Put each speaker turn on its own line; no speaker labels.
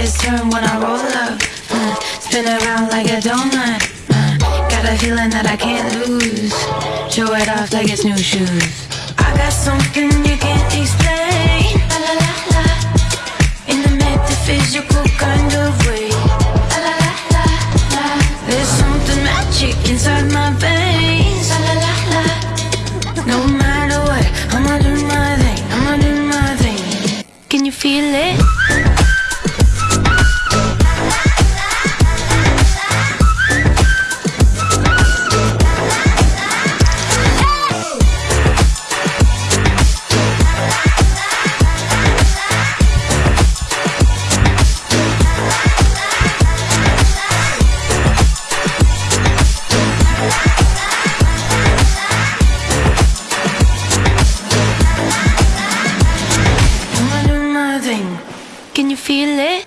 heads turn when I roll up uh, Spin around like a donut. Uh, Got a feeling that I can't lose. Show it off like it's new shoes. I got something you can't explain. La la la la. In the metaphysical kind of way. La la la la la. There's something magic inside my veins. La la la la. No matter what, I'ma do my thing, I'ma do my thing. Can you feel it? Can you feel it?